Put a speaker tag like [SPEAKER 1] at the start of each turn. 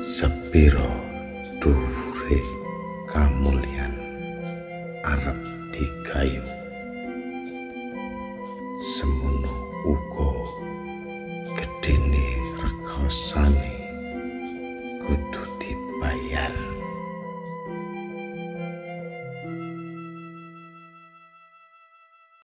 [SPEAKER 1] sepiro dure kamulyan arep digayu. Semono uga gedene rekosane kudu dibayar.